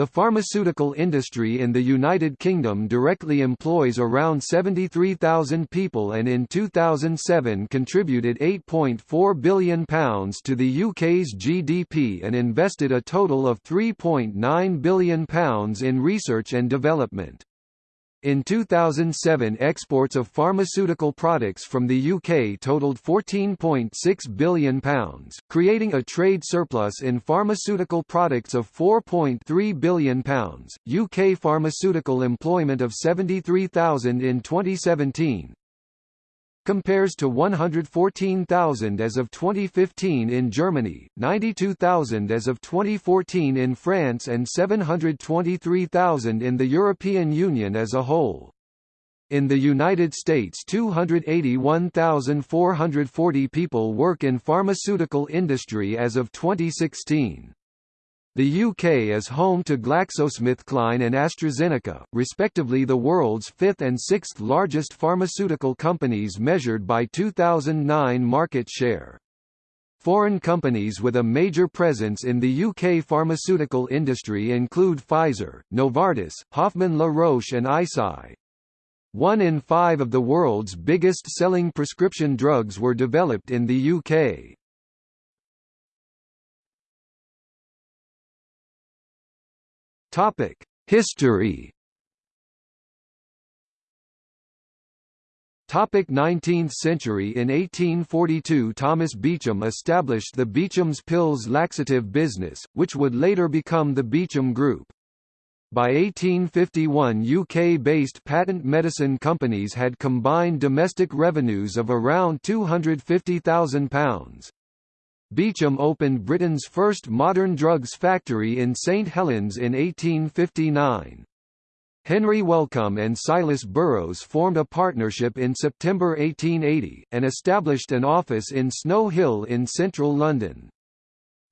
The pharmaceutical industry in the United Kingdom directly employs around 73,000 people and in 2007 contributed £8.4 billion to the UK's GDP and invested a total of £3.9 billion in research and development. In 2007 exports of pharmaceutical products from the UK totaled £14.6 billion, creating a trade surplus in pharmaceutical products of £4.3 billion. UK pharmaceutical employment of 73,000 in 2017, compares to 114,000 as of 2015 in Germany, 92,000 as of 2014 in France and 723,000 in the European Union as a whole. In the United States 281,440 people work in pharmaceutical industry as of 2016. The UK is home to GlaxoSmithKline and AstraZeneca, respectively the world's fifth and sixth largest pharmaceutical companies measured by 2009 market share. Foreign companies with a major presence in the UK pharmaceutical industry include Pfizer, Novartis, Hoffman La Roche and Eisai. One in five of the world's biggest selling prescription drugs were developed in the UK. Topic: History. Topic 19th century In 1842 Thomas Beecham established the Beecham's Pills laxative business, which would later become the Beecham Group. By 1851 UK-based patent medicine companies had combined domestic revenues of around £250,000. Beecham opened Britain's first modern drugs factory in St Helens in 1859. Henry Wellcome and Silas Burroughs formed a partnership in September 1880, and established an office in Snow Hill in central London.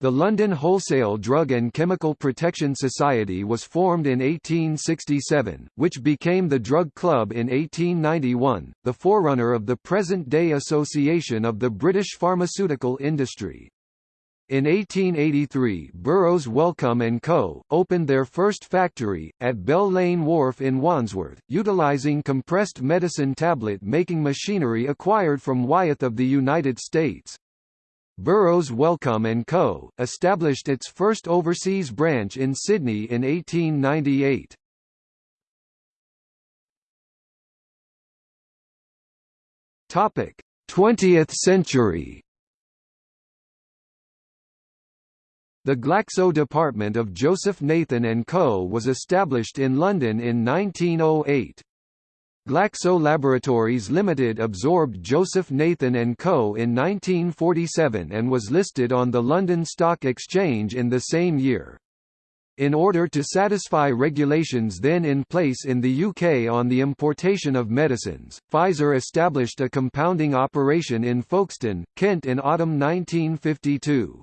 The London Wholesale Drug and Chemical Protection Society was formed in 1867, which became the Drug Club in 1891, the forerunner of the present-day Association of the British Pharmaceutical Industry. In 1883 Burroughs Wellcome & Co., opened their first factory, at Bell Lane Wharf in Wandsworth, utilising compressed medicine tablet-making machinery acquired from Wyeth of the United States. Burroughs Wellcome & Co., established its first overseas branch in Sydney in 1898. Topic: 20th century. The Glaxo department of Joseph Nathan & Co. was established in London in 1908. Glaxo Laboratories Limited absorbed Joseph Nathan & Co. in 1947 and was listed on the London Stock Exchange in the same year. In order to satisfy regulations then in place in the UK on the importation of medicines, Pfizer established a compounding operation in Folkestone, Kent in autumn 1952.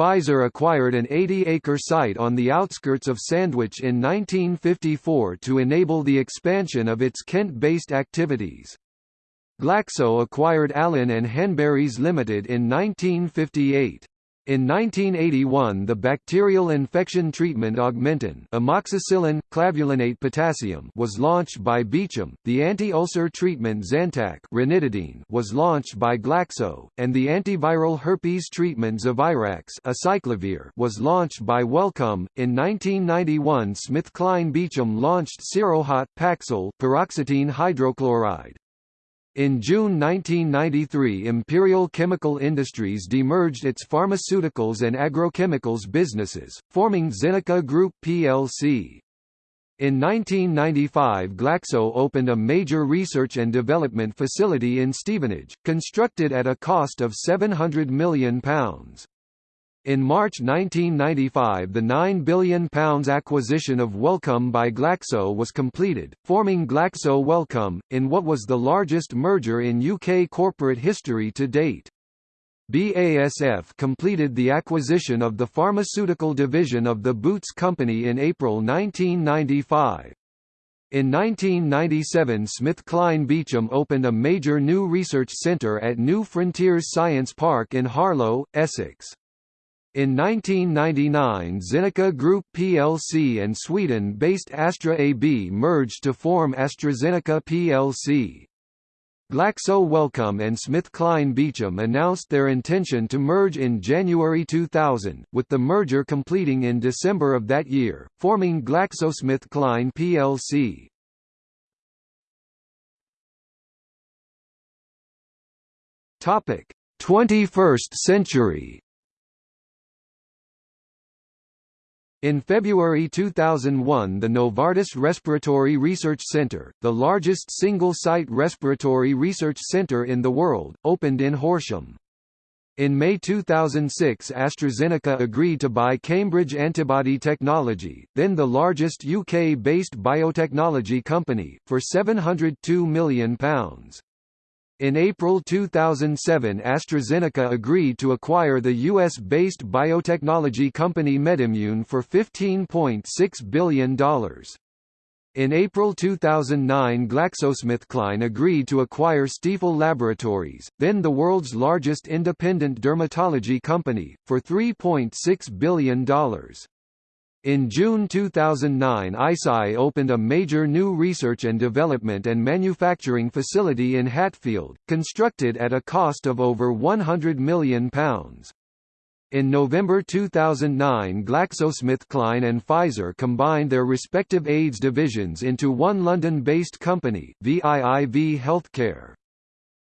Pfizer acquired an 80-acre site on the outskirts of Sandwich in 1954 to enable the expansion of its Kent-based activities. Glaxo acquired Allen and Hanburys Limited in 1958. In 1981 the bacterial infection treatment Augmentin amoxicillin, clavulanate potassium was launched by Beecham, the anti-ulcer treatment Zantac ranitidine was launched by Glaxo, and the antiviral herpes treatment Zovirax acyclovir was launched by Wellcome. In 1991 SmithKline Beecham launched Seroxat Paxil paroxetine hydrochloride. In June 1993 Imperial Chemical Industries demerged its pharmaceuticals and agrochemicals businesses, forming Zeneca Group plc. In 1995 Glaxo opened a major research and development facility in Stevenage, constructed at a cost of £700 million. In March 1995 the £9 billion acquisition of Wellcome by Glaxo was completed, forming Glaxo Wellcome, in what was the largest merger in UK corporate history to date. BASF completed the acquisition of the pharmaceutical division of the Boots Company in April 1995. In 1997 SmithKline Beecham opened a major new research centre at New Frontiers Science Park in Harlow, Essex. In 1999 Zeneca Group plc and Sweden-based Astra AB merged to form AstraZeneca plc. Glaxo Wellcome and SmithKline Beecham announced their intention to merge in January 2000, with the merger completing in December of that year, forming GlaxoSmithKline plc. Topic: 21st century. In February 2001 the Novartis Respiratory Research Center, the largest single-site respiratory research center in the world, opened in Horsham. In May 2006 AstraZeneca agreed to buy Cambridge Antibody Technology, then the largest UK-based biotechnology company, for £702 million. In April 2007 AstraZeneca agreed to acquire the US-based biotechnology company MedImmune for $15.6 billion. In April 2009 GlaxoSmithKline agreed to acquire Stiefel Laboratories, then the world's largest independent dermatology company, for $3.6 billion. In June 2009 Eisai opened a major new research and development and manufacturing facility in Hatfield, constructed at a cost of over £100 million. In November 2009 GlaxoSmithKline and Pfizer combined their respective AIDS divisions into one London-based company, ViiV Healthcare.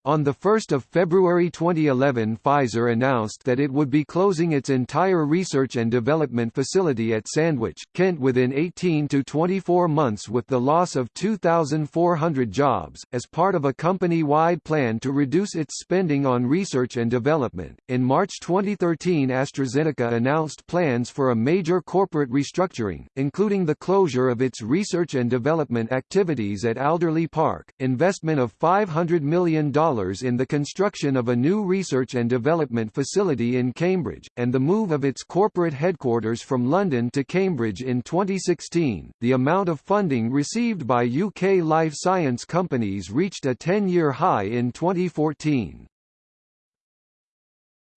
On 1 February 2011 Pfizer announced that it would be closing its entire research and development facility at Sandwich, Kent within 18 to 24 months with the loss of 2,400 jobs, as part of a company-wide plan to reduce its spending on research and development. In March 2013 AstraZeneca announced plans for a major corporate restructuring, including the closure of its research and development activities at Alderley Park, investment of $500 million in the construction of a new research and development facility in Cambridge, and the move of its corporate headquarters from London to Cambridge in 2016. The amount of funding received by UK life science companies reached a 10-year high in 2014.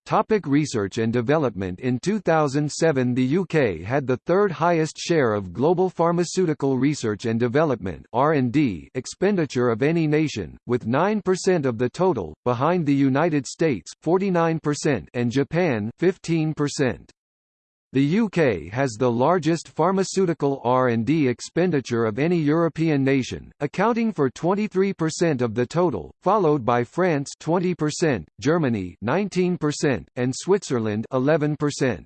Topic research and development In 2007 the UK had the third highest share of global pharmaceutical research and development expenditure of any nation, with 9% of the total, behind the United States 49% and Japan 15%. The UK has the largest pharmaceutical R&D expenditure of any European nation, accounting for 23% of the total, followed by France 20%, Germany 19%, and Switzerland 11%.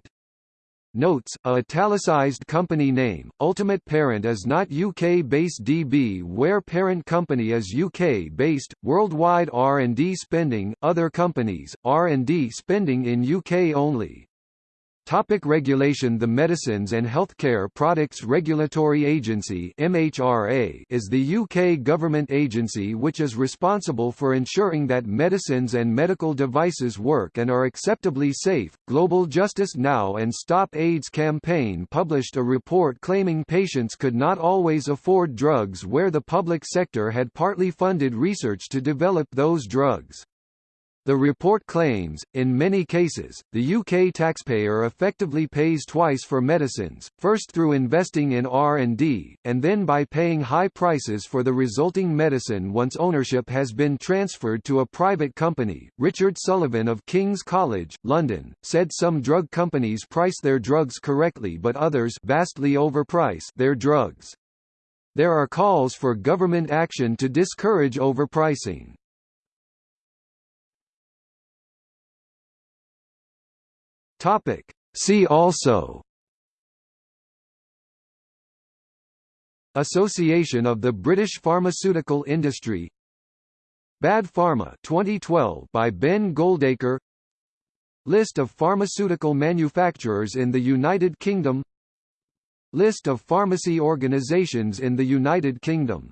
Notes, a italicized company name, ultimate parent is not UK-based DB where parent company is UK-based, worldwide R&D spending, other companies, R&D spending in UK only. Topic regulation The Medicines and Healthcare Products Regulatory Agency MHRA is the UK government agency which is responsible for ensuring that medicines and medical devices work and are acceptably safe. Global Justice Now and Stop AIDS campaign published a report claiming patients could not always afford drugs where the public sector had partly funded research to develop those drugs. The report claims, in many cases, the UK taxpayer effectively pays twice for medicines, first through investing in R&D, and then by paying high prices for the resulting medicine once ownership has been transferred to a private company. Richard Sullivan of King's College, London, said some drug companies price their drugs correctly but others vastly overprice their drugs. There are calls for government action to discourage overpricing. Topic. See also. Association of the British Pharmaceutical Industry. Bad Pharma 2012 by Ben Goldacre. List of pharmaceutical manufacturers in the United Kingdom. List of pharmacy organisations in the United Kingdom